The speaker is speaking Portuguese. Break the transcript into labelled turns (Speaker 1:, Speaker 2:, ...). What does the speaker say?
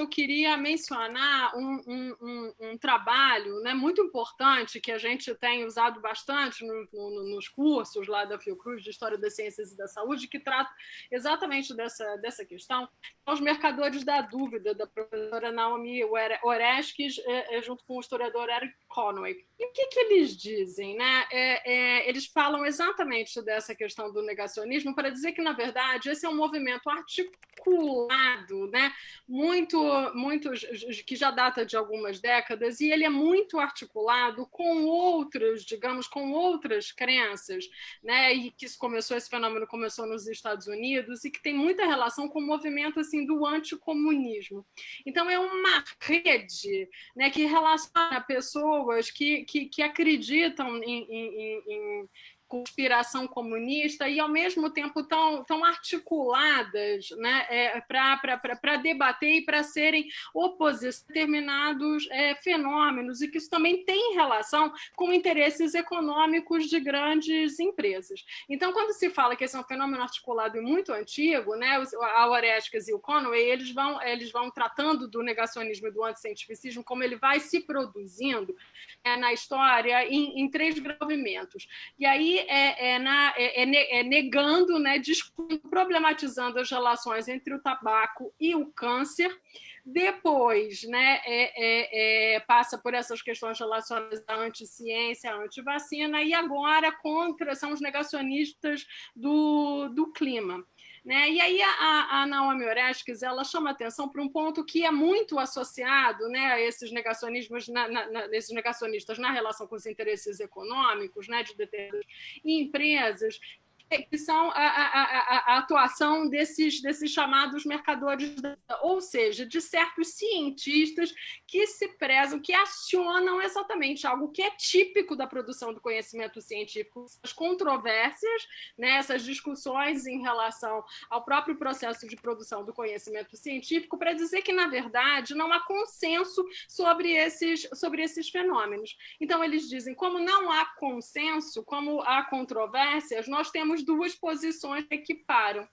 Speaker 1: eu queria mencionar um, um, um, um, trabalho né, muito importante que a gente tem usado bastante no, no, nos cursos lá da Fiocruz de História das Ciências e da Saúde, que trata exatamente dessa, dessa questão, os mercadores da dúvida, da professora Naomi Oreskes, é, é, junto com o historiador Eric Conway. E o que, que eles dizem? Né? É, é, eles falam exatamente dessa questão do negacionismo para dizer que, na verdade, esse é um movimento articulado, né? muito, muito, que já data de algumas décadas, e ele é muito articulado com outras, digamos, com outras crenças, né? e que começou, esse fenômeno começou nos Estados Unidos, e que tem muita relação com o movimento assim, do anticomunismo. Então, é uma rede né, que relaciona pessoas que, que, que acreditam em, em, em conspiração comunista e, ao mesmo tempo, tão, tão articuladas né, é, para debater e para serem oposição a determinados é, fenômenos, e que isso também tem relação com interesses econômicos de grandes empresas. Então, quando se fala que esse é um fenômeno articulado e muito antigo, né, a Orestes e o Conway, eles vão, eles vão tratando do negacionismo e do anticientificismo, como ele vai se produzindo é, na história em, em três movimentos. E aí é, é, na, é, é, é negando, né, problematizando as relações entre o tabaco e o câncer, depois né, é, é, passa por essas questões relacionadas à anticiência, à antivacina, e agora contra são os negacionistas do, do clima. Né? E aí a, a Naomi Oreskes ela chama atenção para um ponto que é muito associado né, a esses negacionismos, na, na, esses negacionistas na relação com os interesses econômicos né, de determinadas empresas, que são a, a, a, atuação desses, desses chamados mercadores, ou seja, de certos cientistas que se prezam, que acionam exatamente algo que é típico da produção do conhecimento científico, as controvérsias, né, essas discussões em relação ao próprio processo de produção do conhecimento científico, para dizer que, na verdade, não há consenso sobre esses, sobre esses fenômenos. Então, eles dizem, como não há consenso, como há controvérsias, nós temos duas posições equiparam.